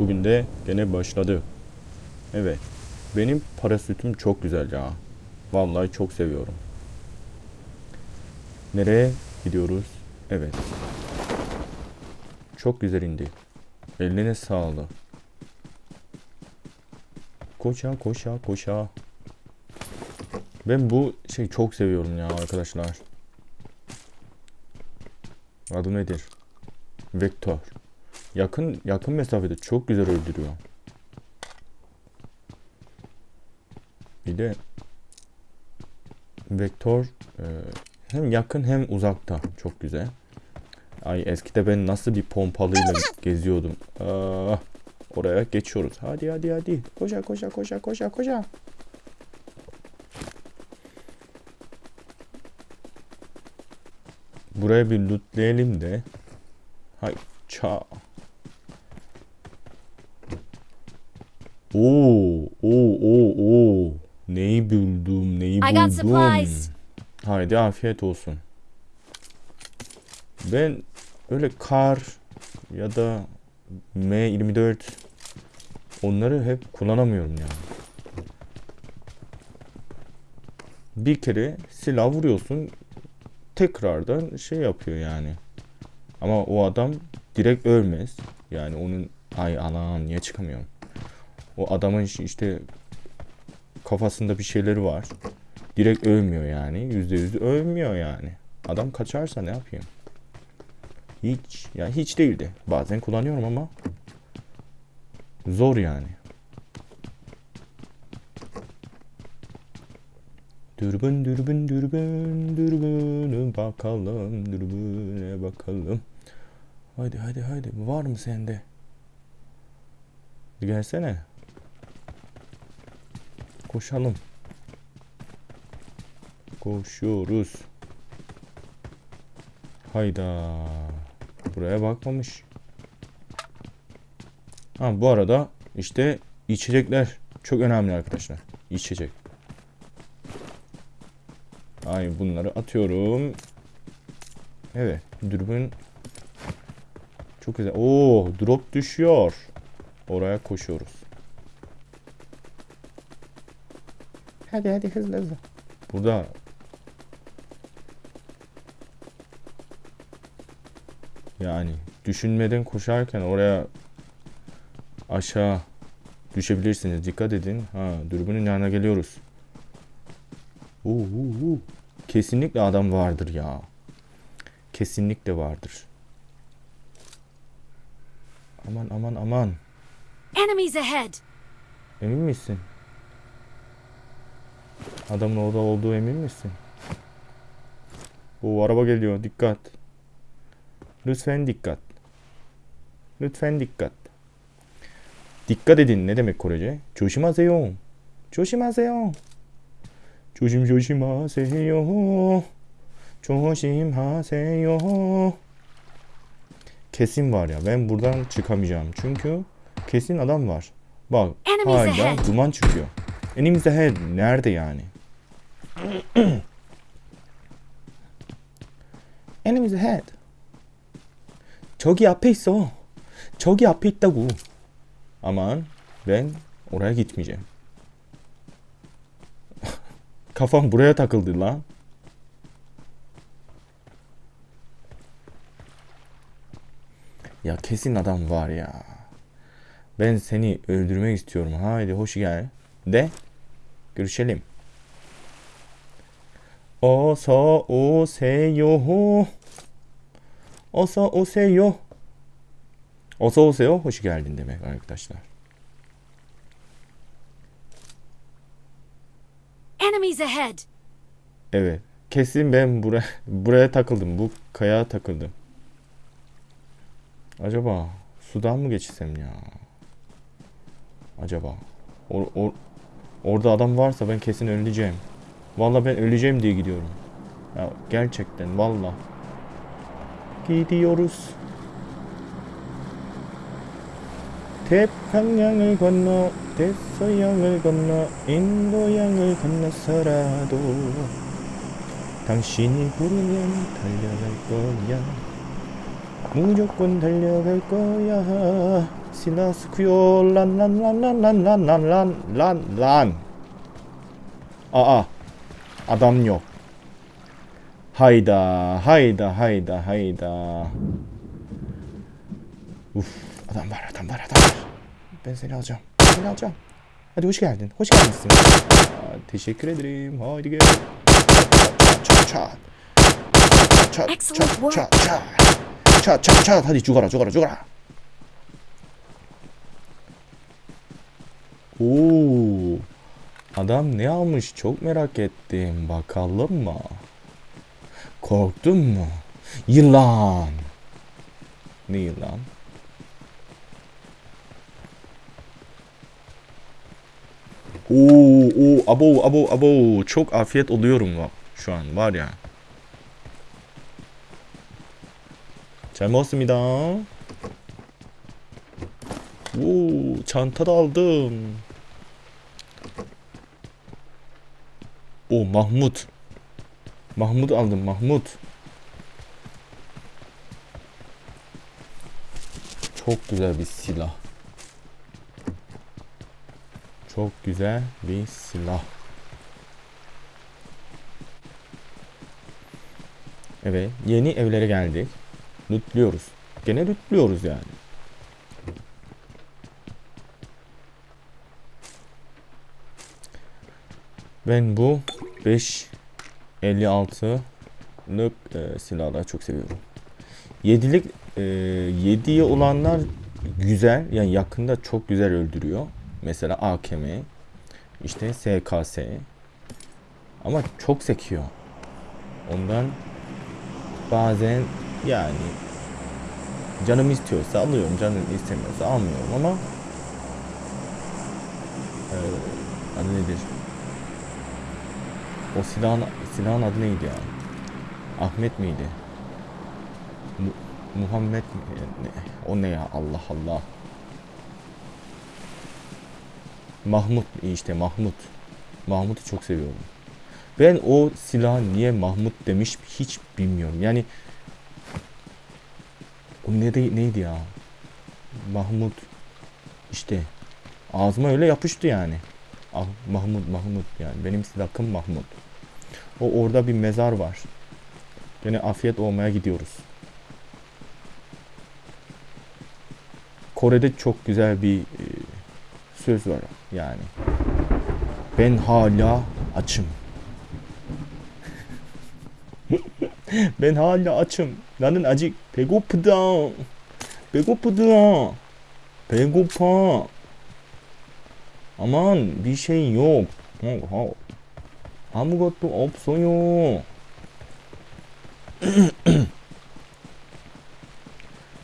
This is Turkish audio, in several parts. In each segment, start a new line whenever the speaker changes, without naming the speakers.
Bugün de gene başladı. Evet. Benim parasütüm çok güzel ya. Vallahi çok seviyorum. Nereye gidiyoruz? Evet. Çok güzel indi. Eline sağlık. Koşa koşa koşa. Ben bu şey çok seviyorum ya arkadaşlar. Adı nedir? Vektör. Yakın yakın mesafede çok güzel öldürüyor. Bir de vektör e, hem yakın hem uzakta çok güzel. Ay eskide ben nasıl bir pompalıyla geziyordum. Aa, oraya geçiyoruz. Hadi hadi hadi. Koşa koşa koşa koşa koşa. Buraya bir lootlayalım de. Hay ça. Oo, oo, oo, oo. Neyi buldum, neyi buldum. Haydi afiyet olsun. Ben öyle kar ya da M24 onları hep kullanamıyorum yani. Bir kere silah vuruyorsun tekrardan şey yapıyor yani. Ama o adam direkt ölmez. Yani onun ay anan niye çıkamıyorum. O adamın iş- işte kafasında bir şeyleri var. Direkt ölmüyor yani. Yüzde yüz ölmüyor yani. Adam kaçarsa ne yapayım? Hiç. Yani hiç değildi. Bazen kullanıyorum ama zor yani. Dürbün dürbün dürbün dürbüne bakalım dürbüne bakalım. Haydi haydi haydi var mı sende? Gelsene. Koşalım. Koşuyoruz. Hayda. Buraya bakmamış. Ha bu arada işte içecekler çok önemli arkadaşlar. İçecek. Ay bunları atıyorum. Evet, dürbün çok güzel. Oo, drop düşüyor. Oraya koşuyoruz. Hadi hadi hızlı hızlı. Burada yani düşünmeden koşarken oraya aşağı düşebilirsiniz. Dikkat edin. Ha, dürbünün yanına geliyoruz. Oo. Kesinlikle adam vardır ya. Kesinlikle vardır. Aman aman aman.
Enemies ahead!
Emin misin? Adamın orada olduğu emin misin? O araba geliyor. Dikkat. Lütfen dikkat. Lütfen dikkat. Dikkat edin. Ne demek Korece? 조심하세요. 조심하세요. 조심 조심하세요. 조심하세요. Kesin var ya. Ben buradan çıkamayacağım. Çünkü kesin adam var. Bak
Enemies
hala
ahead.
duman çıkıyor. Enemies ahead. Nerede yani? Enemies ahead. 저기 앞에 있어. 저기 앞에 있다고. Aman ben oraya gitmeyeceğim. Kafam buraya takıldı lan. Ya kesin adam var ya. Ben seni öldürmek istiyorum. Haydi hoş gel. De. Görüşelim. 어서 오세요. 어서 오세요. 어서 오세요. Hoş geldin demek arkadaşlar.
Enemies ahead!
Evet. Kesin ben buraya buraya takıldım. Bu kayaya takıldım. Acaba sudan mı geçsem ya? Acaba. Or, or- orada adam varsa ben kesin öleceğim. Vallahi ben öleceğim diye gidiyorum. Ya gerçekten valla. Gidiyoruz. 태평양을 건너 대서양을 건너 인도양을 건너서라도 당신이 부르면 달려갈 거야 무조건 달려갈 거야 시나 스쿠요 란란란란란란란란란 아아 아담요. 하이다 하이다 하이다 하이다. 우후 아담바라 아담바라 아담바라. 벤세리 하죠 벤세리 하죠 아니 호시게 안 된, 호시게 안 됐어 아, teşekkür ederim 차차차차차차차차차 다시 죽어라 죽어라 죽어라. 오. Adam ne almış çok merak ettim. Bakalım mı? Korktun mu? Yılan. Ne yılan? Oo, oo, abo, abo, abo. Çok afiyet oluyorum bak şu an var ya. 잘 먹었습니다. 오, çantada aldım. O Mahmut. Mahmut aldım Mahmut. Çok güzel bir silah. Çok güzel bir silah. Evet, yeni evlere geldik. Lootluyoruz. Gene lootluyoruz yani. Ben bu 5.56'lık e, silahları çok seviyorum. 7'lik e, 7'ye olanlar güzel. Yani yakında çok güzel öldürüyor. Mesela AKM, işte SKS. Ama çok sekiyor. Ondan bazen yani canım istiyorsa alıyorum, canım istemiyorsa almıyorum ama e, adı nedir? O silahın, silahın adı neydi ya? Ahmet miydi? Mu- Muhammed mi? O ne ya? Allah Allah. Mahmut işte Mahmut. Mahmut'u çok seviyorum. Ben o silah niye Mahmut demiş hiç bilmiyorum. Yani o ne de, neydi ya? Mahmut işte ağzıma öyle yapıştı yani. Ah, Mahmut Mahmut yani benim silahım Mahmut. O orada bir mezar var. Gene afiyet olmaya gidiyoruz. Kore'de çok güzel bir e, söz var yani. Ben hala açım. ben hala açım. 나는 아직 배고프다. 배고프다. 배고파. 아만 bir şey yok. 어, 어. 아무것도 없어요.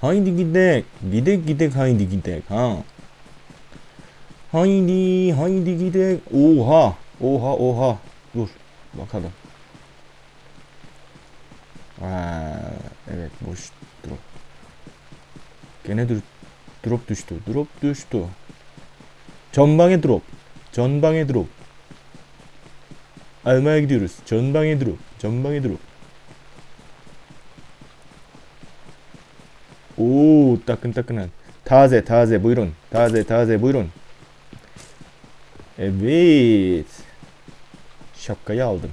haydi gidek. Gidek gidek haydi gidek ha. Haydi haydi gidek. Oha. Oha oha. Dur bakalım. Aa, evet boş drop. Gene dur drop düştü. Drop düştü. 전방에 drop. 전방에 drop. Almaya gidiyoruz. 전방에 drop. 전방에 drop. Oo 따끈따끈한. taze taze buyurun. Taze taze buyurun. Evet. Şapkayı aldım.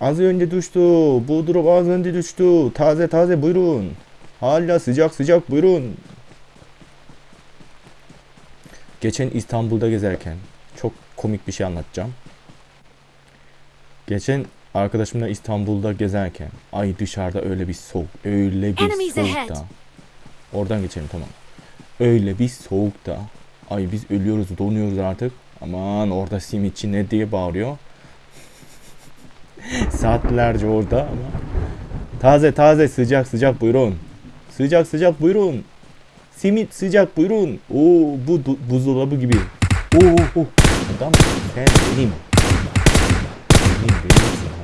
Az önce düştü. Bu drop az önce düştü. Taze taze buyurun. Hala sıcak sıcak buyurun. Geçen İstanbul'da gezerken çok komik bir şey anlatacağım. Geçen arkadaşımla İstanbul'da gezerken ay dışarıda öyle bir soğuk, öyle bir soğukta. Oradan geçelim tamam. Öyle bir soğukta. Ay biz ölüyoruz, donuyoruz artık. Aman orada simitçi ne diye bağırıyor. Saatlerce orada ama. Taze taze sıcak sıcak buyurun. Sıcak sıcak buyurun. Simit sıcak buyurun. Oo bu buzdolabı gibi. Oo, oo. Adam sen benim. Benim benimsin ha.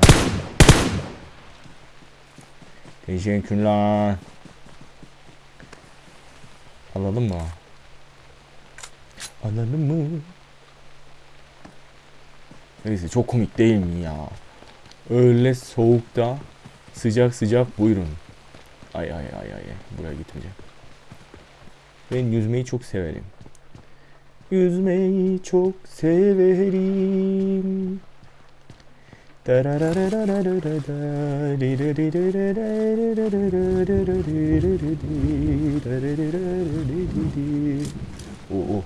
Teşekkürler. Alalım mı? Alalım mı? Neyse çok komik değil mi ya? Öyle soğukta Sıcak sıcak buyurun. Ay ay ay ay. Buraya gitmeyeceğim. Ben yüzmeyi çok severim. Yüzmeyi çok severim. Oo.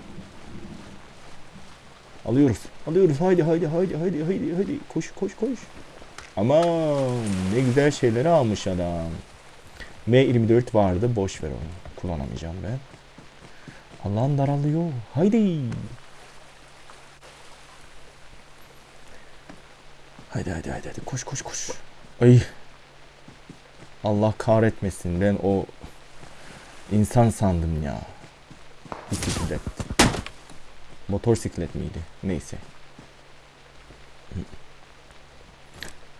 Alıyoruz. Alıyoruz. Haydi haydi haydi haydi haydi haydi. Koş koş koş. Aman ne güzel şeyleri almış adam. M24 vardı. Boş ver onu. Kullanamayacağım ben. Allah'ım daralıyor. Haydi. Haydi haydi haydi. haydi. Koş koş koş. Ay. Allah kahretmesin. Ben o insan sandım ya. Bisiklet. Motorsiklet miydi? Neyse.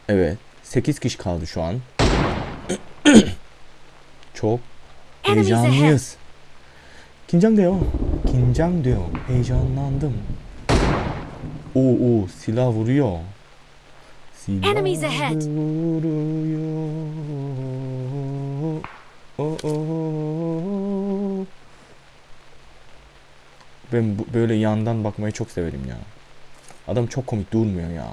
Evet. 8 kişi kaldı şu an. Çok heyecanlıyız. 긴장돼요 긴장돼요 헤이전 난듬
오오
실라브리요 실라브리요 ooo Ben böyle yandan bakmayı çok severim ya. Adam çok komik durmuyor ya.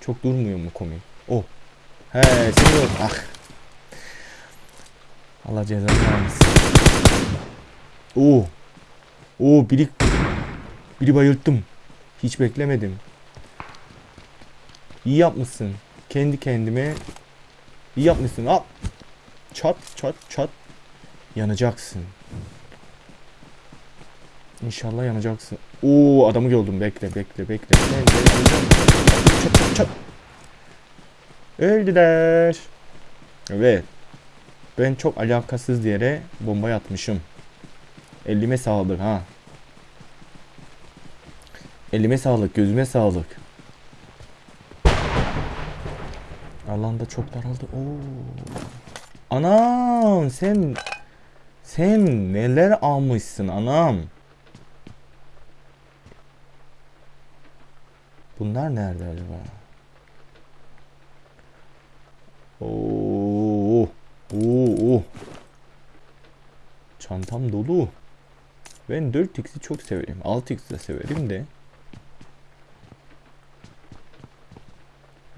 Çok durmuyor mu komik? Oh. He, seviyorum. Ah. Allah cezanı vermesin. Oo. Oo biri biri bayılttım. Hiç beklemedim. İyi yapmışsın. Kendi kendime iyi yapmışsın. Al. Çat çat çat. Yanacaksın. İnşallah yanacaksın. Oo adamı gördüm. Bekle bekle bekle. Yanacaksın. Çat çat çat. Öldüler. Evet. Ben çok alakasız yere bomba atmışım. Elime sağlık ha. Elime sağlık, gözüme sağlık. Alanda çok daraldı. Oo. Anam sen sen neler almışsın anam? Bunlar nerede acaba? Oo. Oo. Çantam dolu. Ben 4x'i çok severim. 6x de severim de.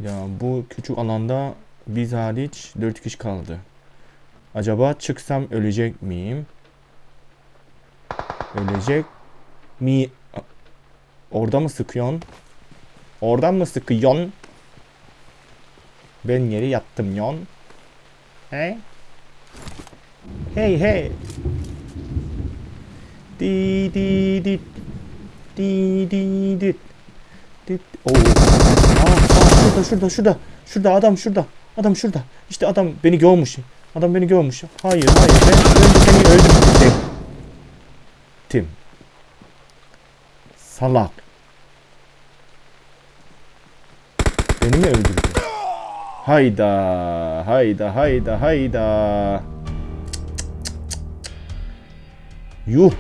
Ya bu küçük alanda biz hariç 4 kişi kaldı. Acaba çıksam ölecek miyim? Ölecek mi? Orada mı sıkıyorsun? Oradan mı sıkıyorsun? Ben yere yattım yon. Hey. Hey hey. Di di di. Di di di. Di. Oo. Aa, aa, şurada şurada şurada. Şurada adam şurada. Adam şurada. İşte adam beni görmüş. Adam beni görmüş. Hayır hayır ben önce seni öldürecektim. Tim. Salak. Beni mi öldürdün? Hayda, hayda, hayda, hayda. Yuh.